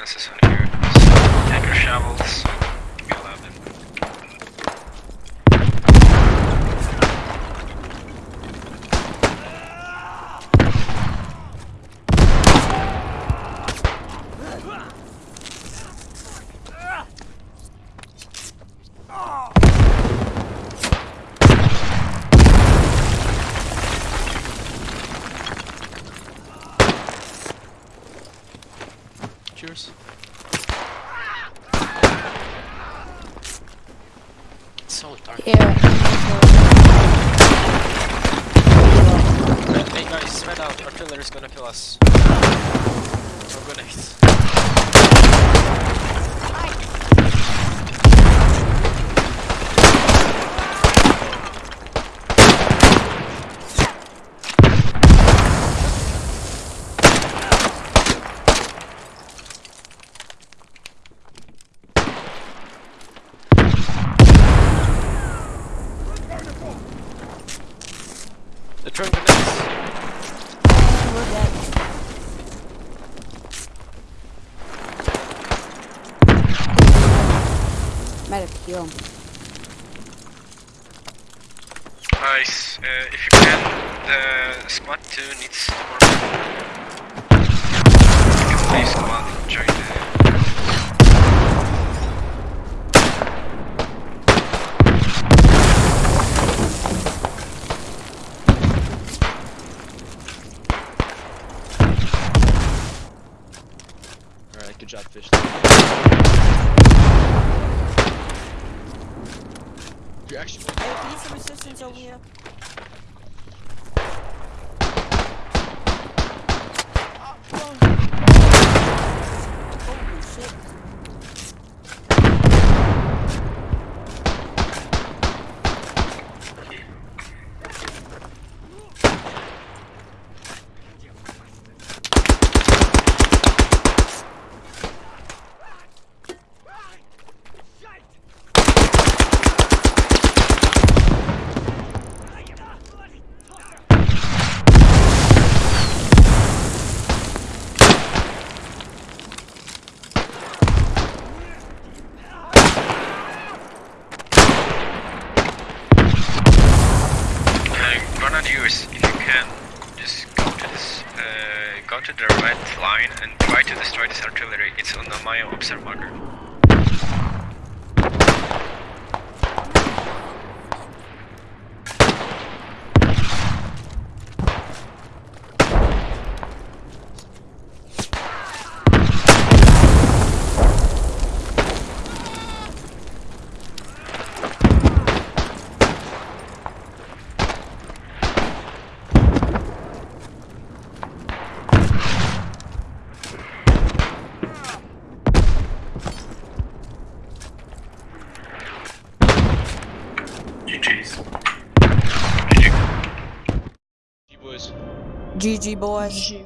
Defenses on here. So take your shovels. Cheers. It's so dark. Yeah. Hey guys, spread out. Artillery's gonna kill us. Or grenades. The throwing grenades. Might have killed him. Nice. Uh, if you can, the squad 2 needs to more. Range abwischt. You actually. Hey, to the red line and try to destroy this artillery. It's on the Mayo observe marker. GG. boy.